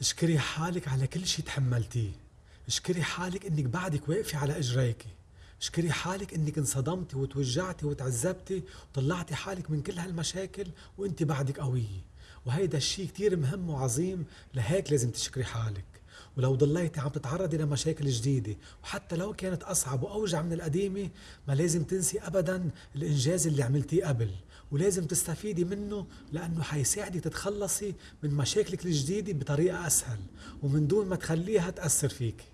اشكري حالك على كل شي تحملتيه. اشكري حالك إنك بعدك واقفة على إجريكي. اشكري حالك إنك انصدمتي وتوجعتي وتعذبتي وطلعتي حالك من كل هالمشاكل وانت بعدك قوية. وهيدا الشي كتير مهم وعظيم لهيك لازم تشكري حالك. ولو ضليتي عم تتعرضي لمشاكل جديدة وحتى لو كانت أصعب وأوجع من القديمة ما لازم تنسي أبدا الإنجاز اللي عملتيه قبل. ولازم تستفيدي منه لأنه حيساعدك تتخلصي من مشاكلك الجديدة بطريقة أسهل ومن دون ما تخليها تأثر فيك.